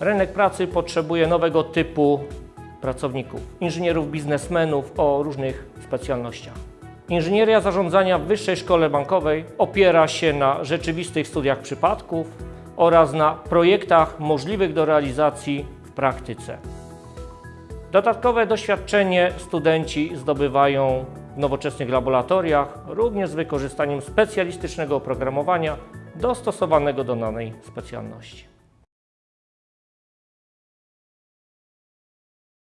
Rynek pracy potrzebuje nowego typu pracowników, inżynierów, biznesmenów o różnych specjalnościach. Inżynieria zarządzania w Wyższej Szkole Bankowej opiera się na rzeczywistych studiach przypadków oraz na projektach możliwych do realizacji w praktyce. Dodatkowe doświadczenie studenci zdobywają w nowoczesnych laboratoriach, również z wykorzystaniem specjalistycznego oprogramowania dostosowanego do danej specjalności.